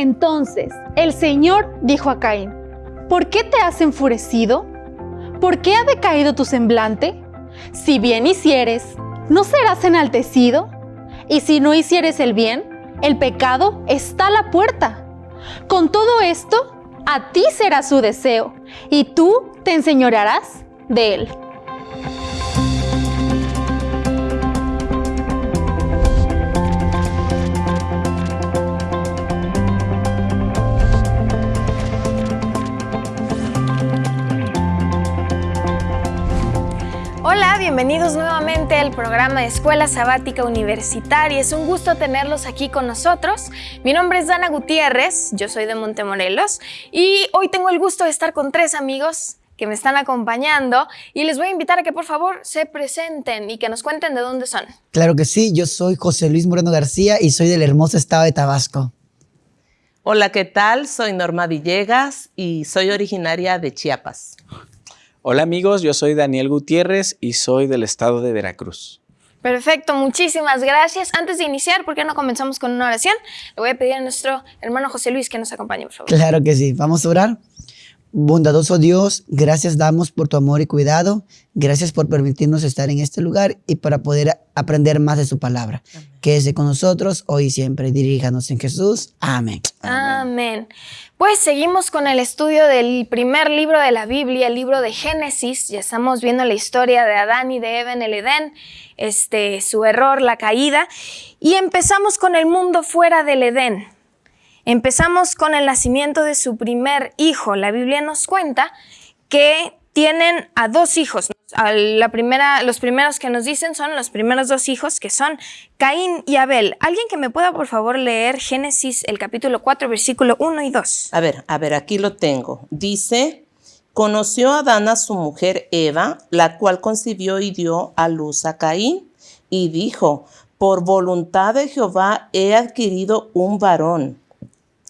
Entonces el Señor dijo a Caín, ¿por qué te has enfurecido? ¿Por qué ha decaído tu semblante? Si bien hicieres, ¿no serás enaltecido? Y si no hicieres el bien, el pecado está a la puerta. Con todo esto, a ti será su deseo, y tú te enseñorearás de él. Hola, bienvenidos nuevamente al programa de Escuela Sabática Universitaria. Es un gusto tenerlos aquí con nosotros. Mi nombre es Dana Gutiérrez, yo soy de Montemorelos y hoy tengo el gusto de estar con tres amigos que me están acompañando y les voy a invitar a que por favor se presenten y que nos cuenten de dónde son. Claro que sí, yo soy José Luis Moreno García y soy del hermoso estado de Tabasco. Hola, ¿qué tal? Soy Norma Villegas y soy originaria de Chiapas. Hola amigos, yo soy Daniel Gutiérrez y soy del estado de Veracruz. Perfecto, muchísimas gracias. Antes de iniciar, ¿por qué no comenzamos con una oración? Le voy a pedir a nuestro hermano José Luis que nos acompañe, por favor. Claro que sí, vamos a orar. Bondadoso Dios, gracias damos por tu amor y cuidado. Gracias por permitirnos estar en este lugar y para poder aprender más de su palabra. Quédese con nosotros hoy y siempre. Diríjanos en Jesús. Amén. Amén. Pues seguimos con el estudio del primer libro de la Biblia, el libro de Génesis. Ya estamos viendo la historia de Adán y de Eva en el Edén, este, su error, la caída. Y empezamos con el mundo fuera del Edén. Empezamos con el nacimiento de su primer hijo. La Biblia nos cuenta que tienen a dos hijos. A la primera, los primeros que nos dicen son los primeros dos hijos, que son Caín y Abel. ¿Alguien que me pueda, por favor, leer Génesis, el capítulo 4, versículo 1 y 2? A ver, a ver, aquí lo tengo. Dice, conoció Adán a su mujer Eva, la cual concibió y dio a luz a Caín, y dijo, por voluntad de Jehová he adquirido un varón.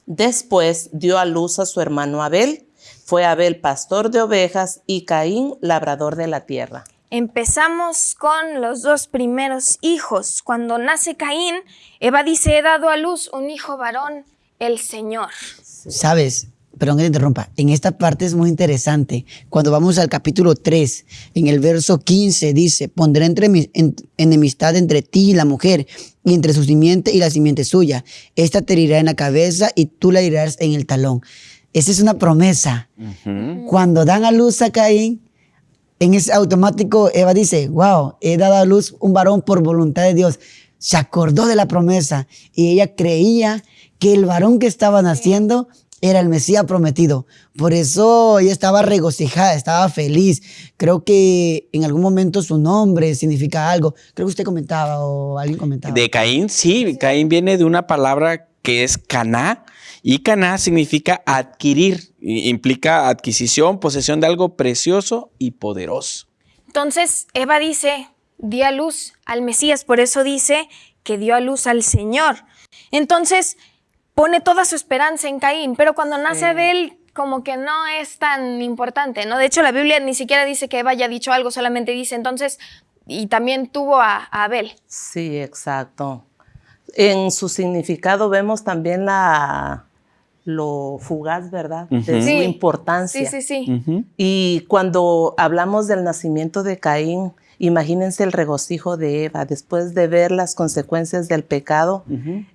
Después dio a luz a su hermano Abel. Fue Abel pastor de ovejas y Caín labrador de la tierra. Empezamos con los dos primeros hijos. Cuando nace Caín, Eva dice, he dado a luz un hijo varón, el Señor. Sabes, perdón que te interrumpa, en esta parte es muy interesante. Cuando vamos al capítulo 3, en el verso 15 dice, pondré entre mi, en, enemistad entre ti y la mujer, y entre su simiente y la simiente suya. Esta te herirá en la cabeza y tú la herirás en el talón. Esa es una promesa. Cuando dan a luz a Caín, en ese automático Eva dice, wow, he dado a luz un varón por voluntad de Dios. Se acordó de la promesa y ella creía que el varón que estaba naciendo era el Mesías prometido. Por eso ella estaba regocijada, estaba feliz. Creo que en algún momento su nombre significa algo. Creo que usted comentaba o alguien comentaba. De Caín, sí. Caín viene de una palabra que es caná. Y caná significa adquirir. Implica adquisición, posesión de algo precioso y poderoso. Entonces Eva dice, dio a luz al Mesías. Por eso dice que dio a luz al Señor. Entonces pone toda su esperanza en Caín, pero cuando nace Abel como que no es tan importante, ¿no? De hecho, la Biblia ni siquiera dice que Eva haya dicho algo, solamente dice entonces, y también tuvo a, Abel. Sí, exacto. En su significado vemos también la, lo fugaz, ¿verdad? De su importancia. Sí, sí, sí. Y cuando hablamos del nacimiento de Caín, Imagínense el regocijo de Eva después de ver las consecuencias del pecado,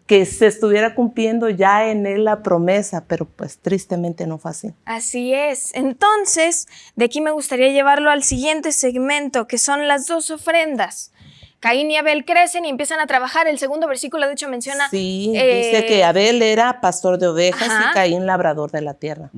que se estuviera cumpliendo ya en él la promesa, pero pues tristemente no fue así. Así es. Entonces, de aquí me gustaría llevarlo al siguiente segmento, que son las dos ofrendas. Caín y Abel crecen y empiezan a trabajar. El segundo versículo, de hecho, menciona... Sí, dice eh, que Abel era pastor de ovejas y Caín labrador de la tierra.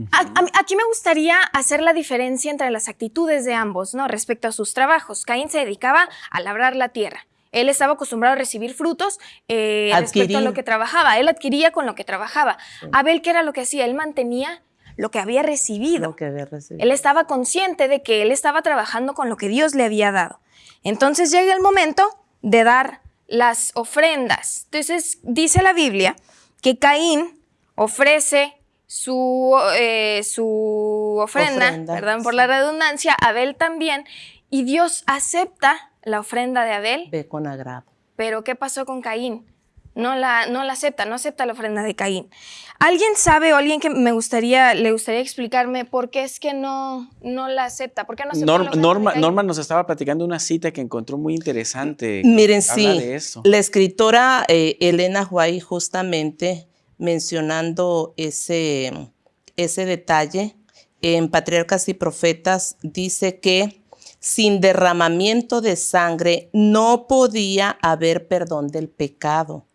aquí me gustaría hacer la diferencia entre las actitudes de ambos, ¿no? Respecto a sus trabajos. Caín se dedicaba a labrar la tierra. Él estaba acostumbrado a recibir frutos eh, respecto a lo que trabajaba. Él adquiría con lo que trabajaba. Abel, ¿qué era lo que hacía? Él mantenía lo que había recibido. Lo que había recibido. Él estaba consciente de que él estaba trabajando con lo que Dios le había dado. Entonces llega el momento de dar las ofrendas. Entonces dice la Biblia que Caín ofrece su, eh, su ofrenda, perdón por la redundancia, Abel también, y Dios acepta la ofrenda de Abel. Ve con agrado. Pero ¿qué pasó con Caín? No la, no la acepta, no acepta la ofrenda de Caín. ¿Alguien sabe o alguien que me gustaría, le gustaría explicarme por qué es que no, no la acepta? ¿Por qué no acepta la Norma, de Norma, Caín? Norma nos estaba platicando una cita que encontró muy interesante. Miren, sí, de eso. la escritora eh, Elena White justamente mencionando ese, ese detalle en Patriarcas y Profetas dice que sin derramamiento de sangre no podía haber perdón del pecado.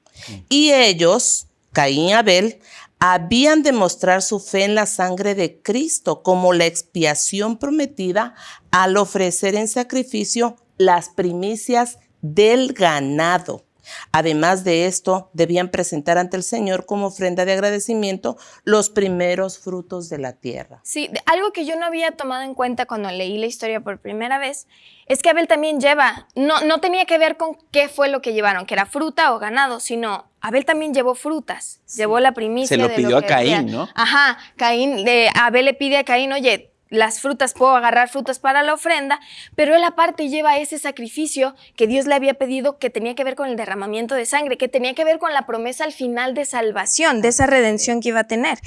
Y ellos, Caín y Abel, habían de mostrar su fe en la sangre de Cristo como la expiación prometida al ofrecer en sacrificio las primicias del ganado. Además de esto, debían presentar ante el Señor como ofrenda de agradecimiento los primeros frutos de la tierra. Sí, de- algo que yo no había tomado en cuenta cuando leí la historia por primera vez es que Abel también lleva, no, no tenía que ver con qué fue lo que llevaron, que era fruta o ganado, sino Abel también llevó frutas, llevó la primicia. Se lo de pidió a que Caín, había. ¿no? Ajá, Caín, de, Abel le pide a Caín, oye, las frutas, puedo agarrar frutas para la ofrenda, pero él aparte lleva ese sacrificio que Dios le había pedido que tenía que ver con el derramamiento de sangre, que tenía que ver con la promesa al final de salvación, de esa redención que iba a tener.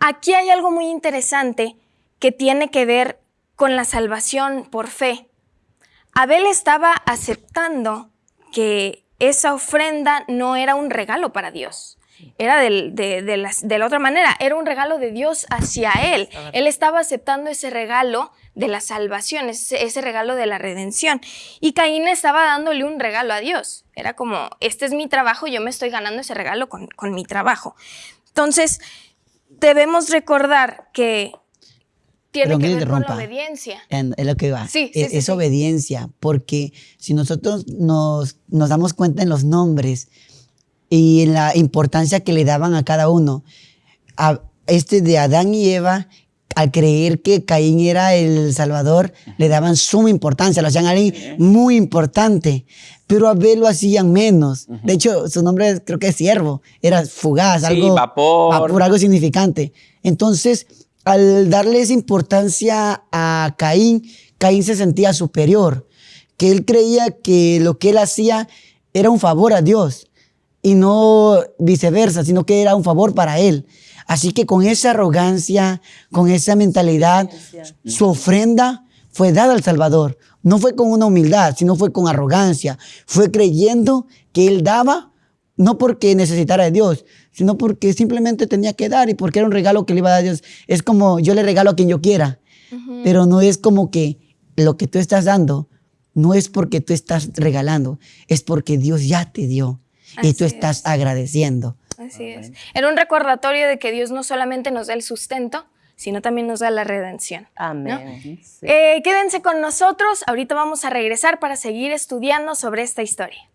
Aquí hay algo muy interesante que tiene que ver con la salvación por fe. Abel estaba aceptando que esa ofrenda no era un regalo para Dios. Era del- de, de las- de la otra manera, era un regalo de Dios hacia él. Él estaba aceptando ese regalo de la salvación, ese, ese regalo de la redención. Y Caín estaba dándole un regalo a Dios. Era como, este es mi trabajo, yo me estoy ganando ese regalo con, con mi trabajo. Entonces, debemos recordar que tiene Perdón que que ver con la obediencia. En- Es lo que va. Sí, sí, es, sí, es sí. obediencia, porque si nosotros nos, nos damos cuenta en los nombres y en la importancia que le daban a cada uno, a este de Adán y Eva, al creer que Caín era el Salvador, le daban suma importancia, lo hacían alguien muy importante, pero a Abel lo hacían menos. De hecho, su nombre creo que es siervo, era fugaz, Sí, algo vapor. vapor, algo significante. Entonces, al darle esa importancia a Caín, Caín se sentía superior, que él creía que lo que él hacía era un favor a Dios y no viceversa, sino que era un favor para él. Así que con esa arrogancia, con esa mentalidad, su ofrenda fue dada al Salvador. No fue con una humildad, sino fue con arrogancia. Fue creyendo que él daba no porque necesitara de Dios, sino porque simplemente tenía que dar y porque era un regalo que le iba a dar a Dios. Es como yo le regalo a quien yo quiera, pero no es como que lo que tú estás dando no es porque tú estás regalando, es porque Dios ya te dio y tú estás es. agradeciendo. Así es. Era un recordatorio de que Dios no solamente nos da el sustento, sino también nos da la redención. Amén. Sí. Eh, quédense con nosotros, ahorita vamos a regresar para seguir estudiando sobre esta historia.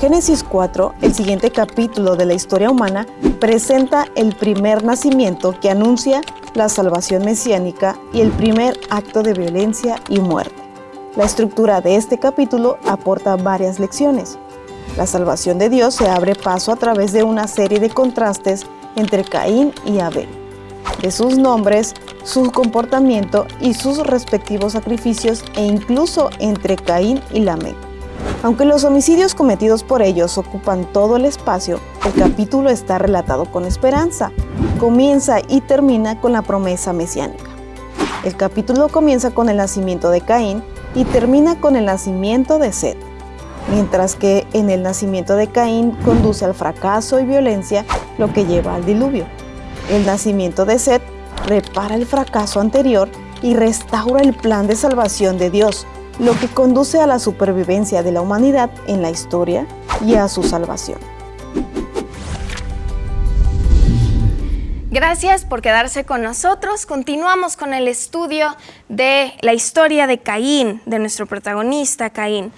Génesis 4, el siguiente capítulo de la historia humana, presenta el primer nacimiento que anuncia la salvación mesiánica y el primer acto de violencia y muerte. La estructura de este capítulo aporta varias lecciones. La salvación de Dios se abre paso a través de una serie de contrastes entre Caín y Abel, de sus nombres, su comportamiento y sus respectivos sacrificios e incluso entre Caín y Lamec. Aunque los homicidios cometidos por ellos ocupan todo el espacio, el capítulo está relatado con esperanza. Comienza y termina con la promesa mesiánica. El capítulo comienza con el nacimiento de Caín y termina con el nacimiento de Seth. Mientras que en el nacimiento de Caín conduce al fracaso y violencia, lo que lleva al diluvio. El nacimiento de Seth repara el fracaso anterior y restaura el plan de salvación de Dios, lo que conduce a la supervivencia de la humanidad en la historia y a su salvación. Gracias por quedarse con nosotros. Continuamos con el estudio de la historia de Caín, de nuestro protagonista Caín.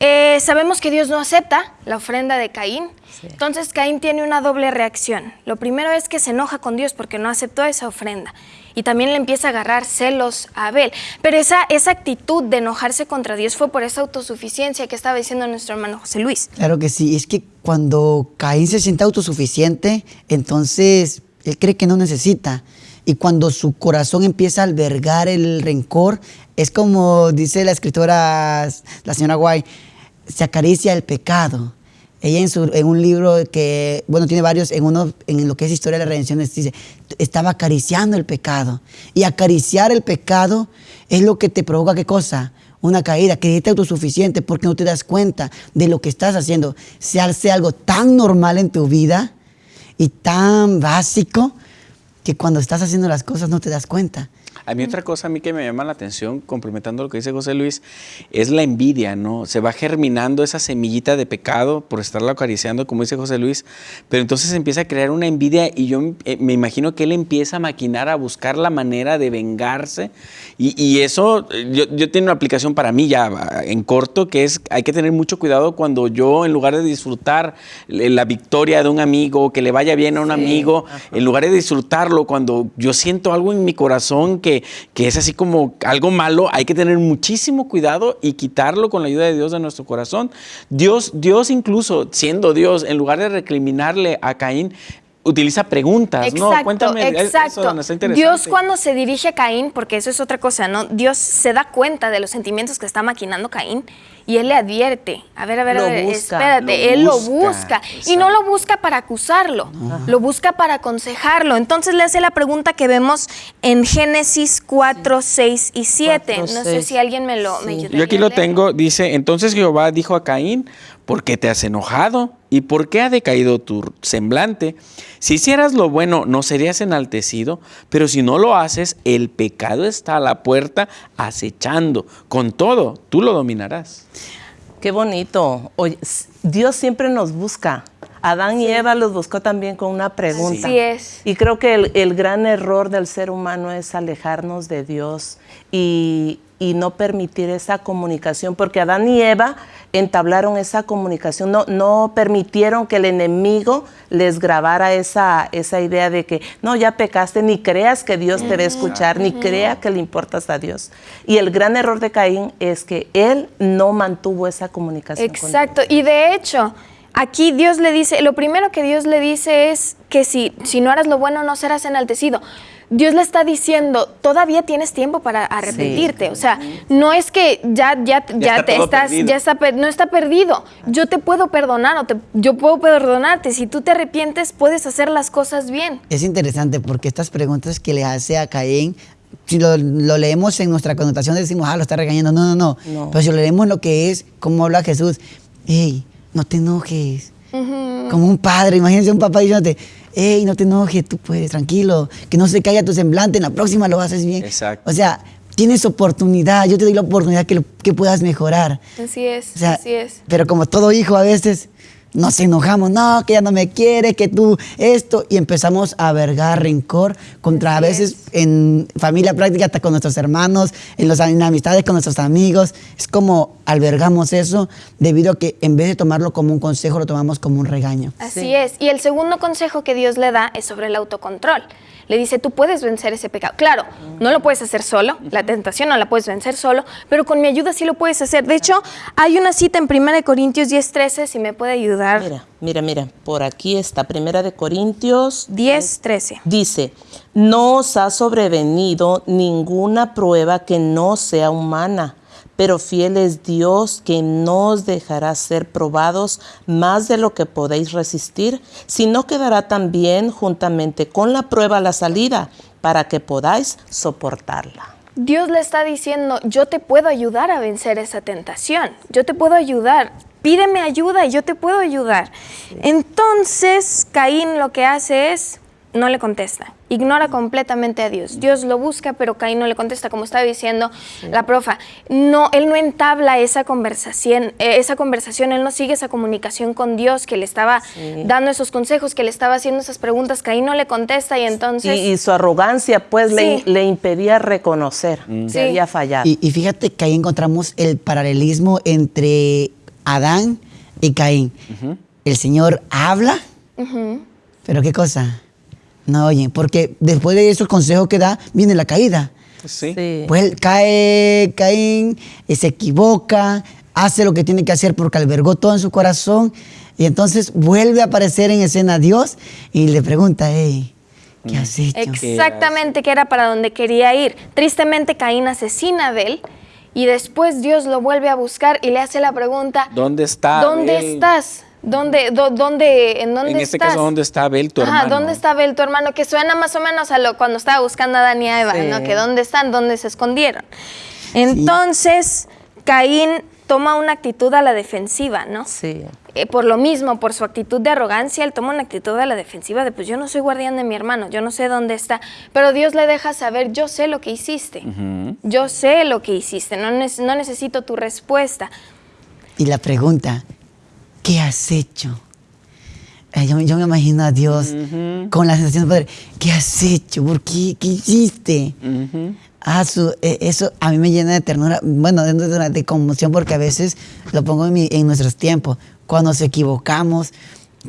Eh, sabemos que Dios no acepta la ofrenda de Caín, entonces Caín tiene una doble reacción. Lo primero es que se enoja con Dios porque no aceptó esa ofrenda y también le empieza a agarrar celos a Abel. Pero esa, esa actitud de enojarse contra Dios fue por esa autosuficiencia que estaba diciendo nuestro hermano José Luis. Claro que sí, es que cuando Caín se siente autosuficiente, entonces él cree que no necesita. Y cuando su corazón empieza a albergar el rencor, es como dice la escritora, la señora Guay, se acaricia el pecado. Ella en, su- en un libro que, bueno, tiene varios, en uno, en lo que es historia de la redención, dice, estaba acariciando el pecado. Y acariciar el pecado es lo que te provoca, ¿qué cosa? Una caída, creerte autosuficiente porque no te das cuenta de lo que estás haciendo. Se hace algo tan normal en tu vida y tan básico que cuando estás haciendo las cosas no te das cuenta. A mí otra cosa a mí que me llama la atención, complementando lo que dice José Luis, es la envidia, ¿no? Se va germinando esa semillita de pecado por estarlo acariciando, como dice José Luis, pero entonces empieza a crear una envidia y yo eh, me imagino que él empieza a maquinar, a buscar la manera de vengarse y, y eso, eh, yo, yo tengo una aplicación para mí ya en corto, que es, hay que tener mucho cuidado cuando yo, en lugar de disfrutar la victoria de un amigo, que le vaya bien a un amigo, en lugar de disfrutarlo, cuando yo siento algo en mi corazón que, que es así como algo malo, hay que tener muchísimo cuidado y quitarlo con la ayuda de Dios de nuestro corazón. Dios, Dios incluso siendo Dios, en lugar de recriminarle a Caín, utiliza preguntas, ¿no? Exacto, Cuéntame eso, exacto. Está interesante. Dios cuando se dirige a Caín, porque eso es otra cosa, ¿no? Dios se da cuenta de los sentimientos que está maquinando Caín y él le advierte. A ver, a ver, Lo a ver, busca, espérate, lo él lo busca. Y no lo busca para acusarlo, lo busca para aconsejarlo. Entonces le hace la pregunta que vemos en Génesis 4, 6 y 7. Cuatro, no sé si alguien me lo Sí. Yo aquí lo tengo, dice, entonces Jehová dijo a Caín, ¿por qué te has enojado? ¿Y por qué ha decaído tu semblante? Si hicieras lo bueno, no serías enaltecido, pero si no lo haces, el pecado está a la puerta acechando. Con todo, tú lo dominarás. Qué bonito. Dios siempre nos busca. Adán y Eva los buscó también con una pregunta. Así es. Y creo que el, el gran error del ser humano es alejarnos de Dios y, y no permitir esa comunicación, porque Adán y Eva entablaron esa comunicación, no, no permitieron que el enemigo les grabara esa, esa idea de que no, ya pecaste, ni creas que Dios te va a escuchar, ni crea que le importas a Dios. Y el gran error de Caín es que él no mantuvo esa comunicación. con Dios. Exacto. Y de hecho, aquí Dios le dice, lo primero que Dios le dice es que si, si no harás lo bueno no serás enaltecido. Dios le está diciendo, todavía tienes tiempo para arrepentirte. O sea, no es que ya, ya, ya, está te estás, perdido. ya está, no está perdido. Yo te puedo perdonar o te- yo puedo perdonarte. Si tú te arrepientes, puedes hacer las cosas bien. Es interesante porque estas preguntas que le hace a Caín, si lo, lo leemos en nuestra connotación decimos, ah, lo está regañando. No, no, no. No. Pero si lo leemos lo que es, como habla Jesús, hey, no te enojes. Como un padre, imagínense un papá diciéndote, hey, no te enojes, tú puedes, tranquilo, que no se caiga tu semblante, en la próxima lo haces bien. Exacto. O sea, tienes oportunidad, yo te doy la oportunidad que, lo- que puedas mejorar. Así es, O sea, así es. Pero como todo hijo a veces nos enojamos, no, que ya no me quiere, que tú esto, y empezamos a vergar rencor contra a veces en familia práctica, hasta con nuestros hermanos, en, los, en amistades con nuestros amigos. Es como albergamos eso debido a que en vez de tomarlo como un consejo, lo tomamos como un regaño. Así es. Y el segundo consejo que Dios le da es sobre el autocontrol. Le dice, tú puedes vencer ese pecado. Claro, no lo puedes hacer solo, la tentación no la puedes vencer solo, pero con mi ayuda sí lo puedes hacer. De hecho, hay una cita en 1 Corintios 10:13, si me puede ayudar. Mira, mira, mira, por aquí está, Primera de Corintios 10:13. Dice, no os ha sobrevenido ninguna prueba que no sea humana, pero fiel es Dios que no os dejará ser probados más de lo que podéis resistir, sino que dará también juntamente con la prueba la salida para que podáis soportarla. Dios le está diciendo, yo te puedo ayudar a vencer esa tentación, yo te puedo ayudar, pídeme ayuda y yo te puedo ayudar. Entonces, Caín lo que hace es, no le contesta, ignora completamente a Dios. Dios lo busca, pero Caín no le contesta, como estaba diciendo la profa. No, él no entabla esa conversación, eh, esa conversación, él no sigue esa comunicación con Dios que le estaba dando esos consejos, que le estaba haciendo esas preguntas. Caín no le contesta y entonces... y su arrogancia pues le, Sí. le impedía reconocer que Sí. había fallado. Y, y fíjate que ahí encontramos el paralelismo entre Adán y Caín. El Señor habla, pero ¿qué cosa? No oyen, porque después de esos consejos que da, viene la caída. Sí. Sí. Pues cae, Caín, y se equivoca, hace lo que tiene que hacer porque albergó todo en su corazón, y entonces vuelve a aparecer en escena Dios y le pregunta, hey, ¿qué has hecho? Exactamente, que era para donde quería ir. Tristemente, Caín asesina a Abel Y después Dios lo vuelve a buscar y le hace la pregunta, ¿Dónde está ¿dónde Abel? estás? ¿Dónde, do- dónde, ¿En dónde En este estás? caso, ¿dónde está Abel, tu Ajá, hermano? ¿dónde está Abel, tu hermano? Que suena más o menos a lo cuando estaba buscando a Adán y a Eva, Sí. ¿no? Que dónde están, dónde se escondieron. Entonces, Caín toma una actitud a la defensiva, ¿no? Sí. Eh, por lo mismo, por su actitud de arrogancia, él toma una actitud a la defensiva de, pues yo no soy guardián de mi hermano, yo no sé dónde está, pero Dios le deja saber, yo sé lo que hiciste, yo sé lo que hiciste, no, nec- no necesito tu respuesta. Y la pregunta, ¿qué has hecho? Yo, yo me imagino a Dios con la sensación de poder, ¿qué has hecho? ¿Por qué? ¿Qué hiciste? Ah, su- eh, eso a mí me llena de ternura, bueno, de, de- de conmoción porque a veces lo pongo en, mi- en nuestros tiempos, cuando nos equivocamos,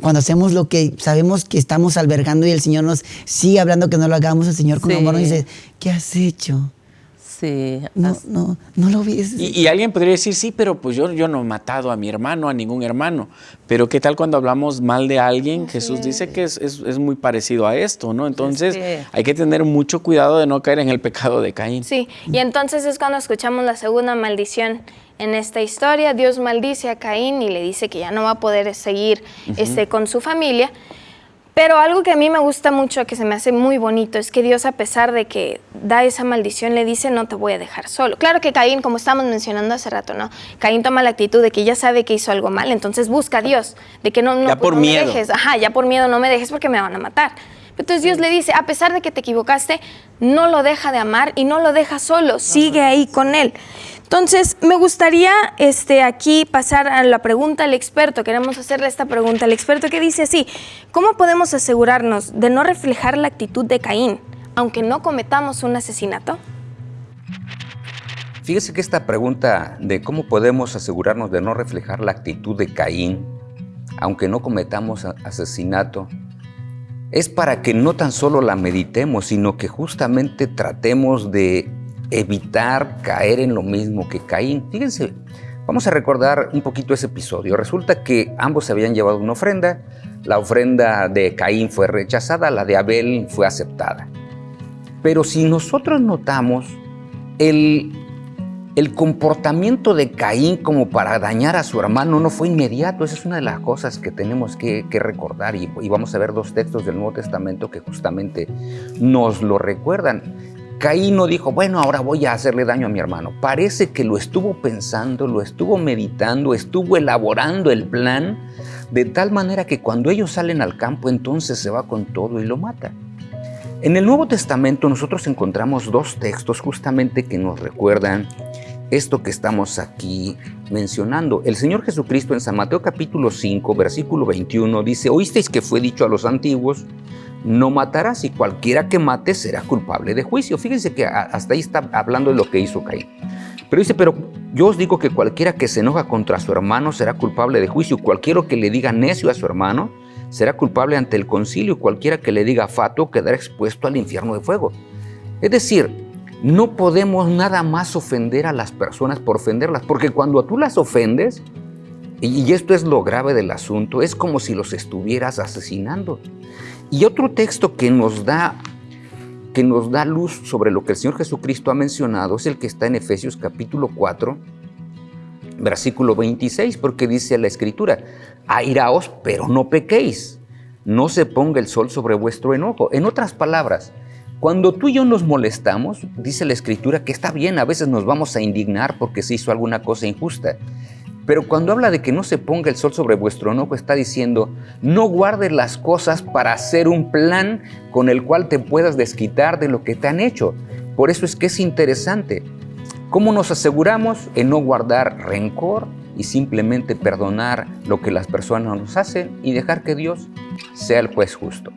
cuando hacemos lo que sabemos que estamos albergando y el Señor nos sigue hablando que no lo hagamos, el Señor con Sí. amor nos dice, ¿qué has hecho? Sí. No, no, no lo ves. Y, y alguien podría decir, sí, pero pues yo, yo no he matado a mi hermano, a ningún hermano. Pero ¿qué tal cuando hablamos mal de alguien? Jesús dice que es, es- es muy parecido a esto, ¿no? Entonces hay que tener mucho cuidado de no caer en el pecado de Caín. Sí, y entonces es cuando escuchamos la segunda maldición en esta historia. Dios maldice a Caín y le dice que ya no va a poder seguir este, con su familia. Pero algo que a mí me gusta mucho, que se me hace muy bonito, es que Dios, a pesar de que da esa maldición, le dice, no te voy a dejar solo. Claro que Caín, como estábamos mencionando hace rato, ¿no? Caín toma la actitud de que ya sabe que hizo algo mal, entonces busca a Dios, de que no, no, Ya por no me miedo. dejes, ajá, ya por miedo no me dejes porque me van a matar. Entonces Dios le dice, a pesar de que te equivocaste, no lo deja de amar y no lo deja solo, sigue ahí con él. Entonces, me gustaría este, aquí pasar a la pregunta al experto. Queremos hacerle esta pregunta al experto que dice así, ¿cómo podemos asegurarnos de no reflejar la actitud de Caín, aunque no cometamos un asesinato? Fíjese que esta pregunta de cómo podemos asegurarnos de no reflejar la actitud de Caín, aunque no cometamos asesinato, es para que no tan solo la meditemos, sino que justamente tratemos de evitar caer en lo mismo que Caín. Fíjense, vamos a recordar un poquito ese episodio. Resulta que ambos se habían llevado una ofrenda. La ofrenda de Caín fue rechazada, la de Abel fue aceptada. Pero si nosotros notamos el, el comportamiento de Caín como para dañar a su hermano no fue inmediato. Esa es una de las cosas que tenemos que, recordar y vamos a ver dos textos del Nuevo Testamento que justamente nos lo recuerdan. Caín no dijo, bueno, ahora voy a hacerle daño a mi hermano. Parece que lo estuvo pensando, lo estuvo meditando, estuvo elaborando el plan de tal manera que cuando ellos salen al campo entonces se va con todo y lo mata. En el Nuevo Testamento nosotros encontramos dos textos justamente que nos recuerdan esto que estamos aquí mencionando. El Señor Jesucristo en San Mateo capítulo 5, versículo 21 dice, oísteis que fue dicho a los antiguos, no matarás y cualquiera que mate será culpable de juicio. Fíjense que hasta ahí está hablando de lo que hizo Caín. Pero dice, pero yo os digo que cualquiera que se enoja contra su hermano será culpable de juicio. Cualquiera que le diga necio a su hermano será culpable ante el concilio. Cualquiera que le diga fato quedará expuesto al infierno de fuego. Es decir, no podemos nada más ofender a las personas por ofenderlas, porque cuando tú las ofendes, y esto es lo grave del asunto, es como si los estuvieras asesinando. Y otro texto que nos da que nos da luz sobre lo que el Señor Jesucristo ha mencionado es el que está en Efesios capítulo 4, versículo 26, porque dice la escritura, airaos, pero no pequéis, no se ponga el sol sobre vuestro enojo. En otras palabras, cuando tú y yo nos molestamos, dice la escritura que está bien, a veces nos vamos a indignar porque se hizo alguna cosa injusta. Pero cuando habla de que no se ponga el sol sobre vuestro enojo, está diciendo, no guardes las cosas para hacer un plan con el cual te puedas desquitar de lo que te han hecho. Por eso es que es interesante. ¿Cómo nos aseguramos en no guardar rencor y simplemente perdonar lo que las personas nos hacen y dejar que Dios sea el juez justo?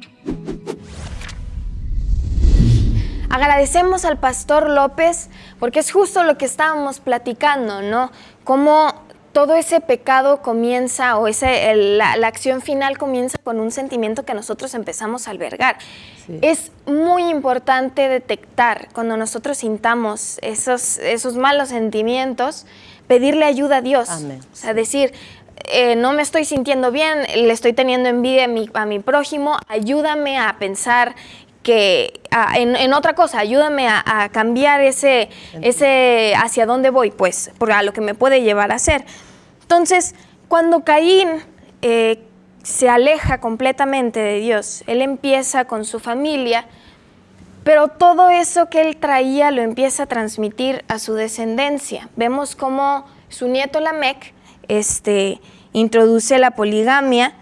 Agradecemos al pastor López porque es justo lo que estábamos platicando, ¿no? Cómo todo ese pecado comienza o ese, el- la, la acción final comienza con un sentimiento que nosotros empezamos a albergar. Es muy importante detectar cuando nosotros sintamos esos, esos malos sentimientos, pedirle ayuda a Dios. Amén. O sea, decir, eh, no me estoy sintiendo bien, le estoy teniendo envidia a mi, a mi prójimo, ayúdame a pensar que a- en, en otra cosa, ayúdame a, a cambiar ese, ese hacia dónde voy, pues, por a lo que me puede llevar a hacer. Entonces, cuando Caín eh, se aleja completamente de Dios, él empieza con su familia, pero todo eso que él traía lo empieza a transmitir a su descendencia. Vemos cómo su nieto Lamec este, introduce la poligamia.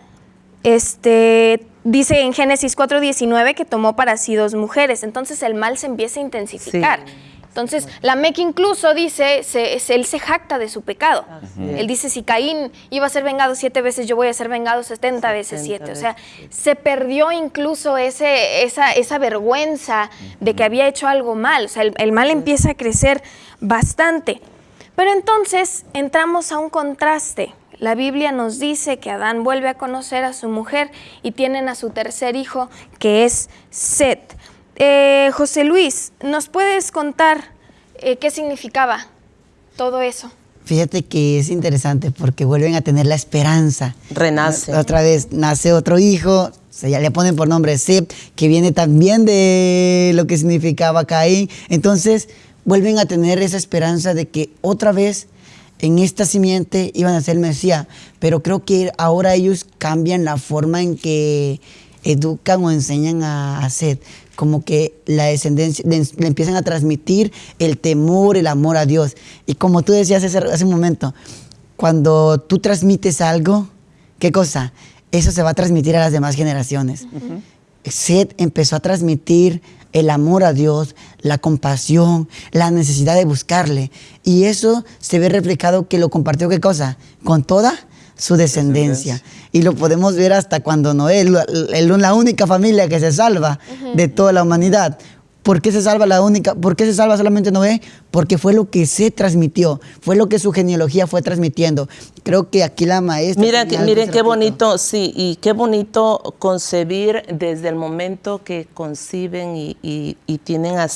Este, dice en Génesis 4:19 que tomó para sí dos mujeres. Entonces el mal se empieza a intensificar. Entonces, Lamec incluso dice, se- se- él se jacta de su pecado. Él dice, si Caín iba a ser vengado siete veces, yo voy a ser vengado 70 veces 70 siete. O sea, se perdió incluso ese, esa, esa vergüenza de que había hecho algo mal. O sea, el, el mal empieza a crecer bastante. Pero entonces entramos a un contraste. La Biblia nos dice que Adán vuelve a conocer a su mujer y tienen a su tercer hijo, que es Set. Eh, José Luis, ¿nos puedes contar eh, qué significaba todo eso? Fíjate que es interesante porque vuelven a tener la esperanza. Renace. Otra vez nace otro hijo, se ya le ponen por nombre Sep, que viene también de lo que significaba Caín. Entonces vuelven a tener esa esperanza de que otra vez en esta simiente iban a ser el Mesías. Pero creo que ahora ellos cambian la forma en que educan o enseñan a, Seth. Como que la descendencia le, le empiezan a transmitir el temor, el amor a Dios. Y como tú decías hace, hace un momento, cuando tú transmites algo, ¿qué cosa? Eso se va a transmitir a las demás generaciones. Seth empezó a transmitir el amor a Dios, la compasión, la necesidad de buscarle. Y eso se ve reflejado que lo compartió, ¿qué cosa? Con toda su descendencia. Y lo podemos ver hasta cuando Noé, la- la única familia que se salva de toda la humanidad. ¿Por qué se salva la única? ¿Por qué se salva solamente Noé? Porque fue lo que se transmitió, fue lo que su genealogía fue transmitiendo. Creo que aquí la maestra. Mira, que- miren qué bonito, sí, y qué bonito concebir desde el momento que conciben y, y- y tienen a.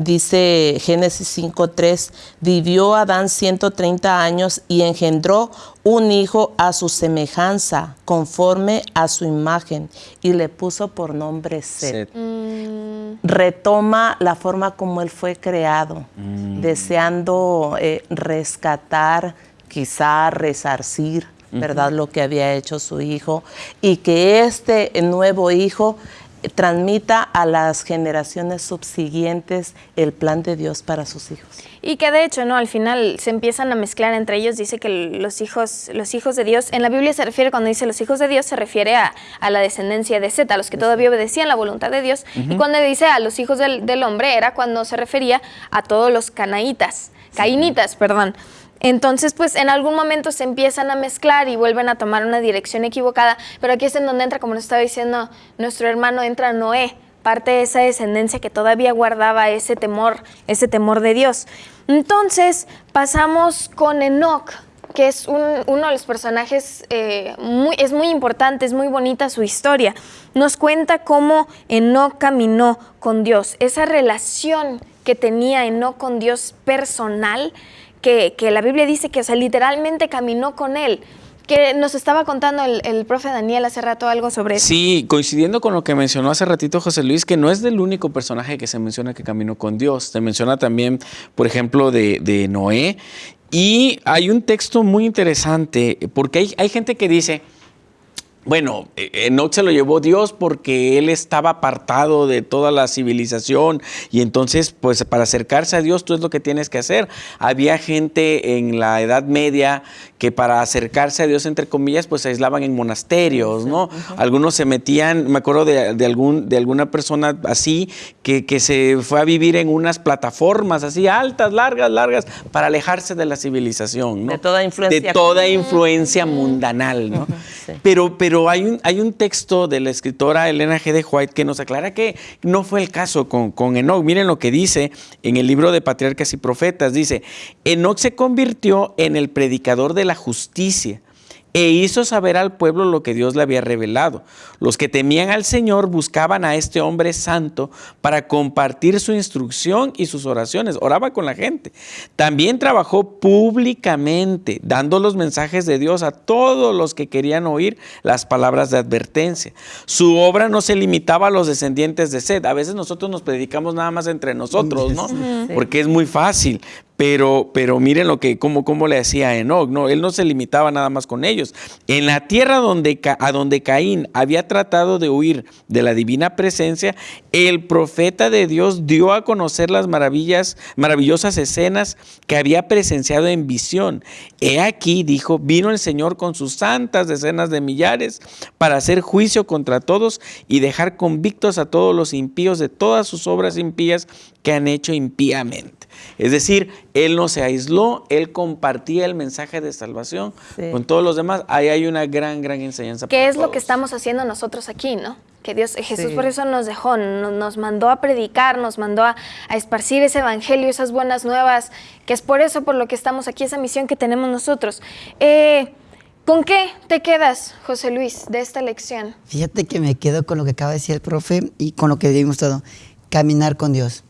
Dice Génesis 5.3, vivió Adán 130 años y engendró un hijo a su semejanza, conforme a su imagen, y le puso por nombre Set Set. retoma la forma como él fue creado, deseando eh, rescatar, quizá resarcir, ¿verdad? Lo que había hecho su hijo y que este nuevo hijo transmita a las generaciones subsiguientes el plan de Dios para sus hijos. Y que de hecho, ¿no? Al final se empiezan a mezclar entre ellos. Dice que los hijos, los hijos de Dios, en la Biblia se refiere, cuando dice los hijos de Dios, se refiere a, a la descendencia de Seth, a los que todavía obedecían la voluntad de Dios. Y cuando dice a los hijos del, del hombre, era cuando se refería a todos los canaítas, caínitas, perdón. Entonces, pues en algún momento se empiezan a mezclar y vuelven a tomar una dirección equivocada, pero aquí es en donde entra, como nos estaba diciendo nuestro hermano, entra Noé, parte de esa descendencia que todavía guardaba ese temor, ese temor de Dios. Entonces, pasamos con Enoch, que es un- uno de los personajes, eh, es muy importante, es muy bonita su historia. Nos cuenta cómo Enoch caminó con Dios, esa relación que tenía Enoch con Dios personal, que, que la Biblia dice que, sea, literalmente caminó con él. Que nos estaba contando el, el profe Daniel hace rato algo sobre eso. Sí, coincidiendo con lo que mencionó hace ratito José Luis, que no es del único personaje que se menciona que caminó con Dios. Se menciona también, por ejemplo, de, de Noé. Y hay un texto muy interesante, porque hay, hay gente que dice, bueno, eh, Enoch se lo llevó Dios porque él estaba apartado de toda la civilización y entonces, pues para acercarse a Dios, tú es lo que tienes que hacer. Había gente en la Edad Media que para acercarse a Dios, entre comillas, pues se aislaban en monasterios, ¿no? Algunos se metían, me acuerdo de, de algún, de alguna persona así, que, que se fue a vivir en unas plataformas así altas, largas, largas, para alejarse de la civilización, ¿no? De toda influencia. De toda influencia mundanal, ¿no? Sí. Pero, pero hay, un, hay un texto de la escritora Elena G. de White que nos aclara que no fue el caso con, con Enoch. Miren lo que dice en el libro de Patriarcas y Profetas. Dice, Enoch se convirtió en el predicador de la justicia e hizo saber al pueblo lo que Dios le había revelado. Los que temían al Señor buscaban a este hombre santo para compartir su instrucción y sus oraciones. Oraba con la gente. También trabajó públicamente, dando los mensajes de Dios a todos los que querían oír las palabras de advertencia. Su obra no se limitaba a los descendientes de Sed. A veces nosotros nos predicamos nada más entre nosotros, ¿no? Porque es muy fácil. Pero, pero miren lo que, cómo, cómo le hacía a Enoch, ¿no? Él no se limitaba nada más con ellos. En la tierra donde, a donde Caín había tratado de huir de la divina presencia, el profeta de Dios dio a conocer las maravillas, maravillosas escenas que había presenciado en visión. He aquí, dijo, vino el Señor con sus santas decenas de millares para hacer juicio contra todos y dejar convictos a todos los impíos de todas sus obras impías que han hecho impíamente. Es decir, él no se aisló, él compartía el mensaje de salvación con todos los demás. Ahí hay una gran, gran enseñanza. ¿Qué es lo que estamos haciendo nosotros aquí, no? Que Dios, Jesús por eso nos dejó, nos, mandó a predicar, nos mandó a, esparcir ese evangelio, esas buenas nuevas, que es por eso por lo que estamos aquí, esa misión que tenemos nosotros. Eh, ¿Con qué te quedas, José Luis, de esta lección? Fíjate que me quedo con lo que acaba de decir el profe y con lo que vimos todo. Caminar con Dios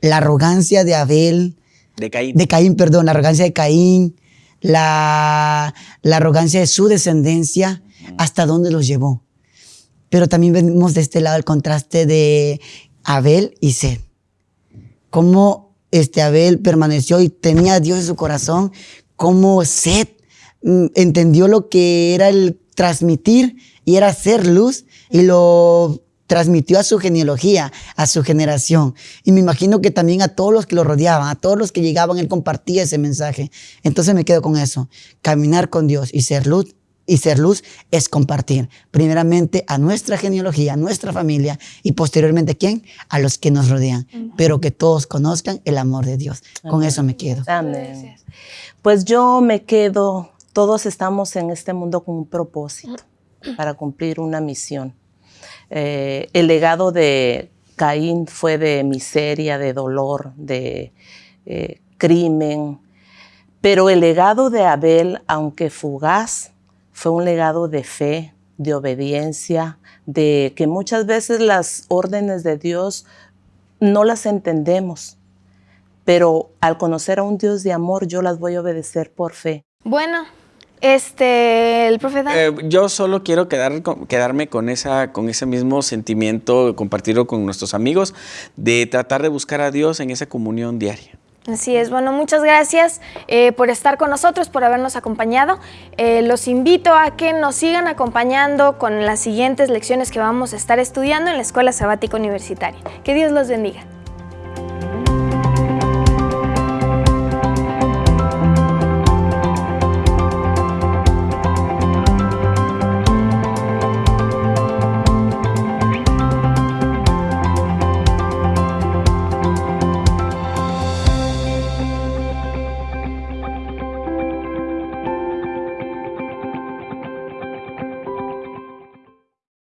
la arrogancia de Abel. De Caín. De Caín, perdón, la arrogancia de Caín, la, la arrogancia de su descendencia, hasta dónde los llevó. Pero también vemos de este lado el contraste de Abel y Sed. Cómo este Abel permaneció y tenía a Dios en su corazón, cómo Sed mm, entendió lo que era el transmitir y era ser luz y lo transmitió a su genealogía, a su generación. Y me imagino que también a todos los que lo rodeaban, a todos los que llegaban, él compartía ese mensaje. Entonces me quedo con eso. Caminar con Dios y ser luz. Y ser luz es compartir, primeramente a nuestra genealogía, a nuestra familia y posteriormente ¿quién? A los que nos rodean, pero que todos conozcan el amor de Dios. Con eso me quedo. Amén. Pues yo me quedo, todos estamos en este mundo con un propósito para cumplir una misión. Eh, el legado de Caín fue de miseria, de dolor, de eh, crimen, pero el legado de Abel, aunque fugaz, fue un legado de fe, de obediencia, de que muchas veces las órdenes de Dios no las entendemos, pero al conocer a un Dios de amor yo las voy a obedecer por fe. Bueno, este, el profeta. Eh, yo solo quiero quedar, quedarme con, esa, con ese mismo sentimiento, compartirlo con nuestros amigos, de tratar de buscar a Dios en esa comunión diaria. Así es, bueno, muchas gracias eh, por estar con nosotros, por habernos acompañado. Eh, los invito a que nos sigan acompañando con las siguientes lecciones que vamos a estar estudiando en la Escuela Sabática Universitaria. Que Dios los bendiga.